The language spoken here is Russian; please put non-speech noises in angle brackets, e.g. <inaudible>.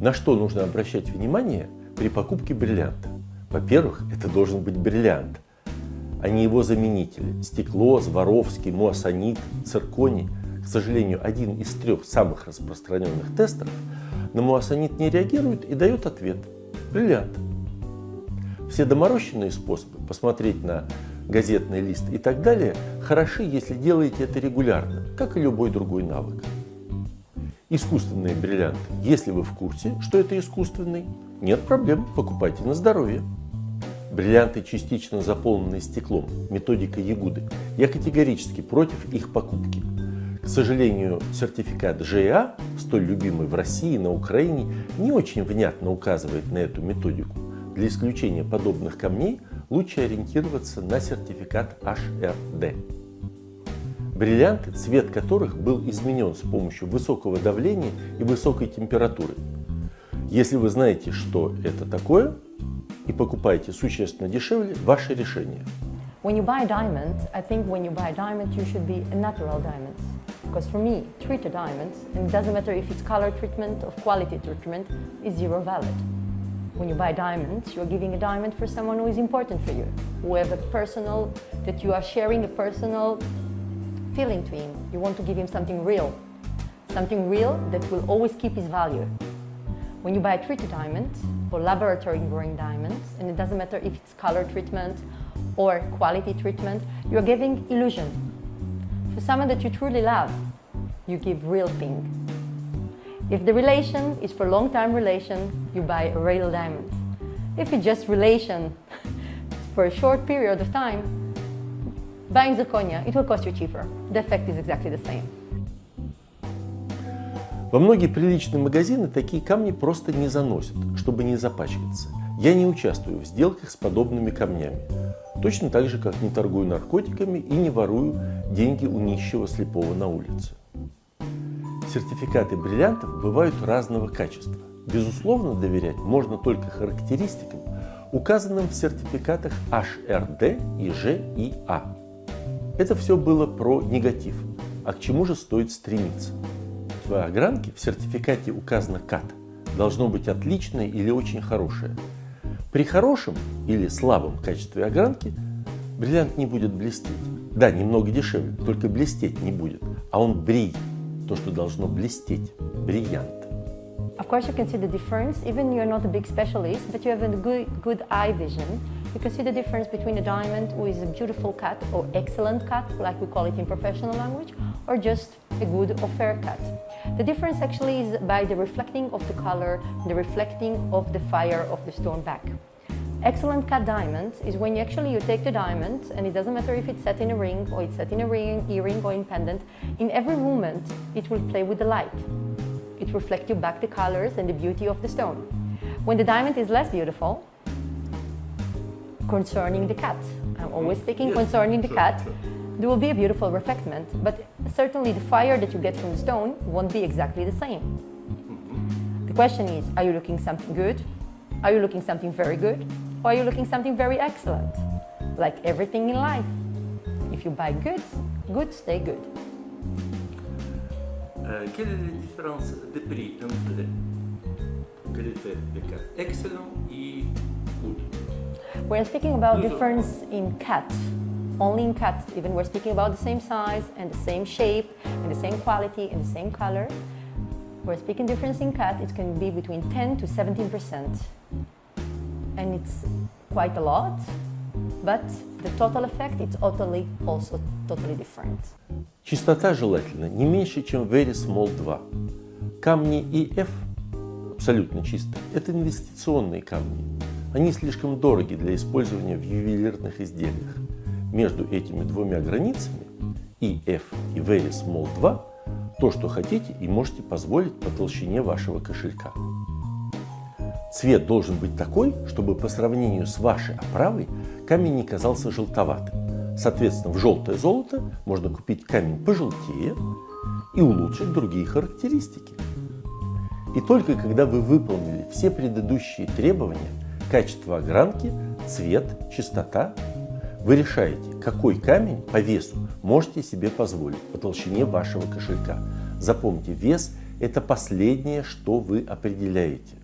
На что нужно обращать внимание при покупке бриллианта? Во-первых, это должен быть бриллиант, а не его заменители. Стекло, Сваровский, Муассанит, цирконий. К сожалению, один из трех самых распространенных тестеров на муассанит не реагирует и дает ответ – бриллиант. Все доморощенные способы посмотреть на газетный лист и так далее хороши, если делаете это регулярно, как и любой другой навык. Искусственные бриллианты. Если вы в курсе, что это искусственный, нет проблем, покупайте на здоровье. Бриллианты, частично заполненные стеклом, методика Ягуды. Я категорически против их покупки. К сожалению, сертификат ЖА, столь любимый в России, на Украине, не очень внятно указывает на эту методику. Для исключения подобных камней лучше ориентироваться на сертификат HRD. Бриллианты, цвет которых был изменен с помощью высокого давления и высокой температуры. Если вы знаете, что это такое, и покупаете существенно дешевле, ваше решение. When you buy a diamond, I think when you buy a diamond, you should be natural diamond. Because for me, treated diamonds, and it doesn't matter if it's color treatment or quality treatment, is zero valid. When you buy diamonds, you're giving a diamond for someone who is important for you, who have a personal, that you are sharing a personal feeling to him. You want to give him something real, something real that will always keep his value. When you buy a treated diamond or laboratory growing diamonds, and it doesn't matter if it's color treatment or quality treatment, you're giving illusion. For someone that you truly love, you give real thing. If the relation is for long-time relation, you buy a real diamond. If it's just relation <laughs> for a short period of time, buying zirconia, it will cost you cheaper. The effect is exactly the same. Во многие приличные магазины такие камни просто не заносят, чтобы не запачкаться. Я не участвую в сделках с подобными камнями. Точно так же, как не торгую наркотиками и не ворую деньги у нищего слепого на улице. Сертификаты бриллиантов бывают разного качества. Безусловно, доверять можно только характеристикам, указанным в сертификатах HRD и GIA. Это все было про негатив. А к чему же стоит стремиться? В огранке в сертификате указано КАТ. Должно быть отличное или очень хорошее. При хорошем или слабом качестве огранки бриллиант не будет блестеть. Да, немного дешевле, только блестеть не будет. А он брей, то, что должно блестеть, бриллиант. Of course, you can see the difference, even you're not a big specialist, but you have a good, good eye vision. You can see the difference between a diamond with a beautiful cut or excellent cut, like we call it in professional language, or just a good or fair cut. The difference actually is by the reflecting of the color, the reflecting of the fire of the stone back. Excellent cut diamond is when you actually you take the diamond and it doesn't matter if it's set in a ring or it's set in a ring, earring or in pendant, in every moment it will play with the light. It reflects you back the colors and the beauty of the stone. When the diamond is less beautiful, concerning the cut, I'm always mm. speaking yes, concerning the sure, cut, sure. there will be a beautiful reflectment, but certainly the fire that you get from the stone won't be exactly the same. Mm-hmm. The question is, are you looking something good? Are you looking something very good? Or are you looking something very excellent? Like everything in life. If you buy goods, goods stay good. Euh, quelle est la différence de prix entre de excellent et good? We're speaking about difference in cut, only in cut. Even we're speaking about the same size and the same shape and the same quality and the same color. We're speaking difference in cut, it can be between 10 to 17%. And it's quite a lot, but the total effect is totally also totally different. Чистота желательно не меньше, чем Very Small 2. Камни EF абсолютно чистые. Это инвестиционные камни. Они слишком дороги для использования в ювелирных изделиях. Между этими двумя границами EF и Very Small 2 то, что хотите и можете позволить по толщине вашего кошелька. Цвет должен быть такой, чтобы по сравнению с вашей оправой камень не казался желтоватым. Соответственно, в желтое золото можно купить камень пожелтее и улучшить другие характеристики. И только когда вы выполнили все предыдущие требования, качество огранки, цвет, чистота, вы решаете, какой камень по весу можете себе позволить по толщине вашего кошелька. Запомните, вес Это последнее, что вы определяете.